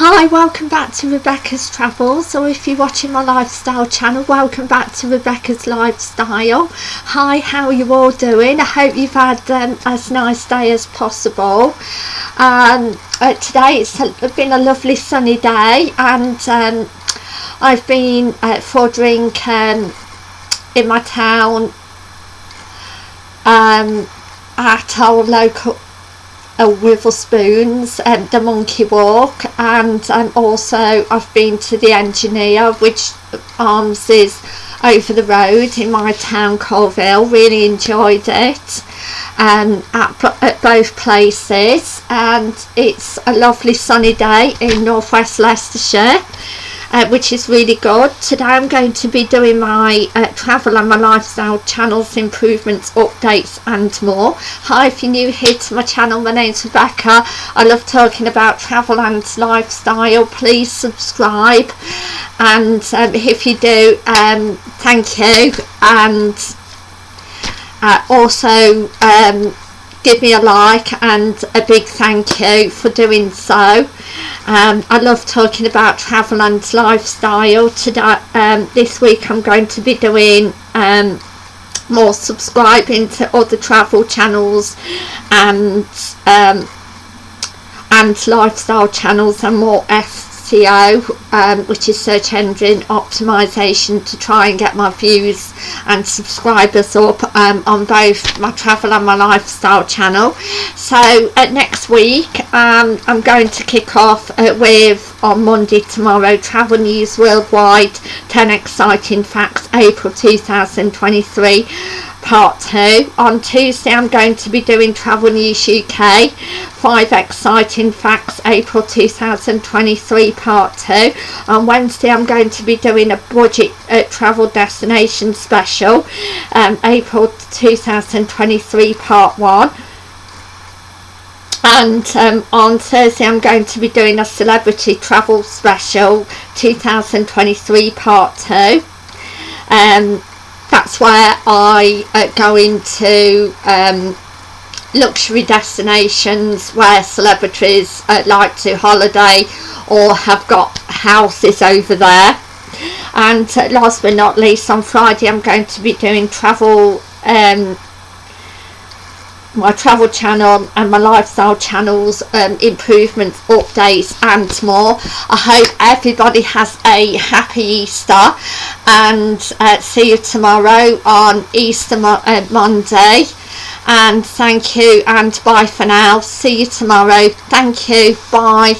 Hi, welcome back to Rebecca's Travels, or if you're watching my lifestyle channel, welcome back to Rebecca's Lifestyle. Hi, how are you all doing? I hope you've had um, as nice day as possible. Um, uh, today it's been a lovely sunny day, and um, I've been uh, for a drink um, in my town um, at our local uh, Wetherspoons, um, the Monkey Walk, and um, also I've been to the Engineer, which Arms is over the road in my town, Coalville. Really enjoyed it um, at, at both places, and it's a lovely sunny day in northwest Leicestershire uh, which is really good. Today I'm going to be doing my uh, travel and my lifestyle channels, improvements, updates and more. Hi, if you're new here to my channel, my name's Rebecca. I love talking about travel and lifestyle. Please subscribe and um, if you do, um, thank you and uh, also um, give me a like and a big thank you for doing so. Um, I love talking about travel and lifestyle. Today, um, this week I'm going to be doing um, more subscribing to other travel channels and um, and lifestyle channels and more SEO um, which is search engine optimization to try and get my views and subscribers up um, on both my travel and my lifestyle channel. So uh, next week um, I'm going to kick off uh, with on Monday tomorrow travel news worldwide 10 exciting facts April 2023 part 2. On Tuesday I'm going to be doing Travel News UK, 5 exciting facts April 2023 part 2. On Wednesday I'm going to be doing a budget uh, travel destination special, um, April 2023 part 1 and um, on Thursday I'm going to be doing a celebrity travel special 2023 part 2 um, where I uh, go into um, luxury destinations where celebrities uh, like to holiday or have got houses over there. And uh, last but not least on Friday I'm going to be doing travel um, my travel channel and my lifestyle channels um, improvements updates and more. I hope everybody has a happy Easter and uh, see you tomorrow on Easter Mo uh, Monday. And thank you and bye for now. See you tomorrow. Thank you. Bye